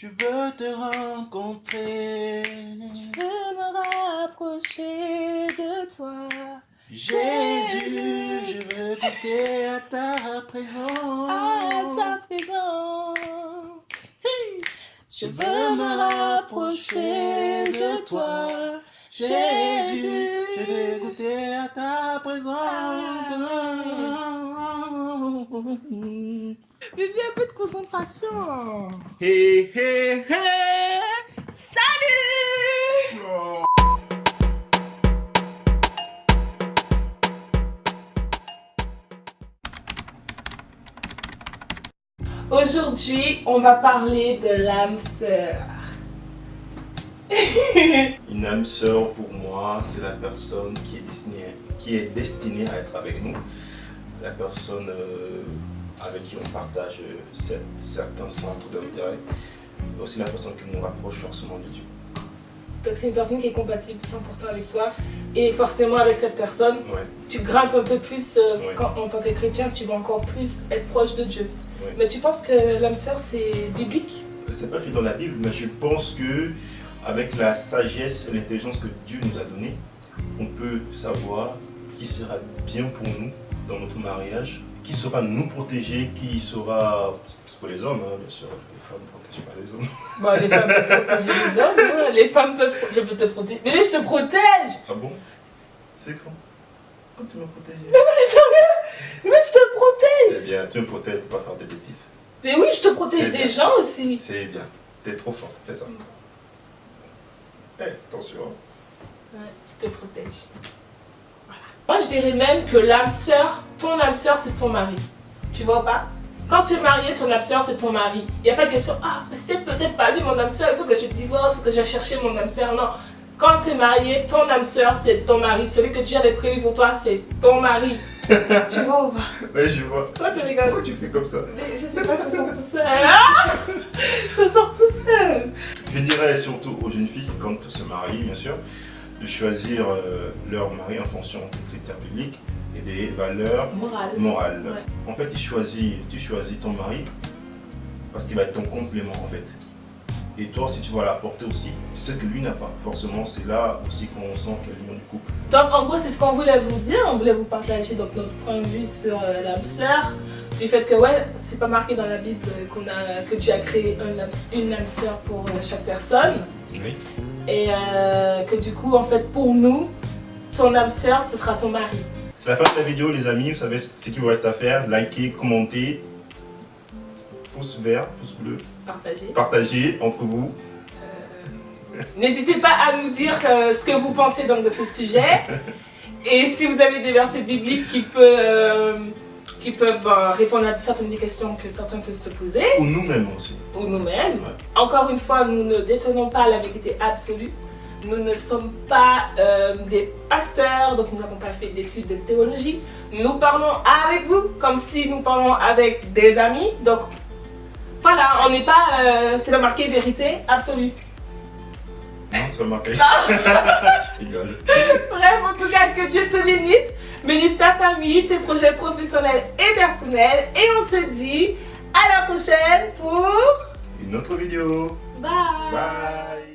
Je veux te rencontrer. Je veux me rapprocher de toi. Jésus, je veux goûter à ta présence. À ta présence. Je veux me rapprocher de toi. Jésus, je veux goûter à ta présence. Bébé, un peu de concentration. Hé, hé, hé. Salut Oh. Aujourd'hui, on va parler de l'âme sœur. Une âme sœur pour moi, c'est la personne qui est destinée, qui est destinée à être avec nous. La personne euh, avec qui on partage euh, cer- certains centres d'intérêt. Et aussi la personne qui nous rapproche forcément de Dieu. Donc c'est une personne qui est compatible 100% avec toi. Et forcément avec cette personne, Ouais, tu grimpes un peu plus euh, Ouais. quand, en tant que chrétien, tu vas encore plus être proche de Dieu. ouais. Mais tu penses que l'âme sœur c'est biblique? C'est pas écrit dans la Bible, mais je pense que avec la sagesse et l'intelligence que Dieu nous a donnée, on peut savoir qui sera bien pour nous dans notre mariage, qui saura nous protéger, qui sera... C'est pour les hommes, hein, bien sûr, les femmes ne protègent pas les hommes. Bon, les femmes peuvent protéger les hommes, hein. les femmes peuvent... Je peux te protéger. Mais je te protège Ah bon? C'est quand? Quand tu me protèges Mais je te protège C'est bien, tu me protèges pour pas faire des bêtises. Mais oui, je te protège C'est des bien. gens aussi. C'est bien, t'es trop forte, fais ça. Eh, attention. Ouais, je te protège. Voilà. Moi, je dirais même que l'âme sœur, ton âme sœur, c'est ton mari. Tu vois pas? Quand tu es marié, ton âme sœur, c'est ton mari. Il n'y a pas de question, ah, c'était peut-être pas lui, mon âme sœur, il faut que je divorce, il faut que j'aille chercher mon âme sœur. Non. Quand tu es marié, ton âme sœur, c'est ton mari. Celui que Dieu avait prévu pour toi, c'est ton mari. tu vois ou pas? Ouais, je vois. Toi, tu rigoles. Pourquoi tu fais comme ça? Mais je sais pas, ça sort tout seul. Ah ça sort tout seul. Je dirais surtout aux jeunes filles qui comptent se marier, bien sûr, de choisir euh, leur mari en fonction des critères bibliques et des valeurs Morale. morales. Ouais. En fait, tu choisis, tu choisis ton mari parce qu'il va être ton complément, en fait. Et toi, si tu vas l'apporter aussi, ce que lui n'a pas. Forcément, c'est là aussi qu'on sent qu'il y a l'union du couple. Donc en gros c'est ce qu'on voulait vous dire, on voulait vous partager donc, notre point de vue sur euh, l'âme sœur, du fait que ouais, c'est pas marqué dans la Bible qu'on a, que Dieu a créé un une âme sœur pour euh, chaque personne Oui. Et euh, que du coup en fait pour nous, ton âme sœur ce sera ton mari. C'est la fin de la vidéo, les amis. Vous savez ce qu'il vous reste à faire. Likez, commentez, pouce vert, pouce bleu, Partagez. partagez entre vous. N'hésitez pas à nous dire euh, ce que vous pensez donc de ce sujet et si vous avez des versets bibliques qui peuvent, euh, qui peuvent euh, répondre à certaines des questions que certains peuvent se poser. Ou nous-mêmes aussi. ou nous-mêmes. Ouais. Encore une fois, nous ne détenons pas la vérité absolue. Nous ne sommes pas euh, des pasteurs, donc nous n'avons pas fait d'études de théologie. Nous parlons avec vous comme si nous parlons avec des amis. Donc voilà, on n'est pas, euh, c'est pas marqué vérité absolue. Non, c'est pas marqué. Je rigole. Bref, en tout cas, que Dieu te bénisse, bénisse ta famille, tes projets professionnels et personnels. Et on se dit à la prochaine pour... Une autre vidéo. Bye Bye.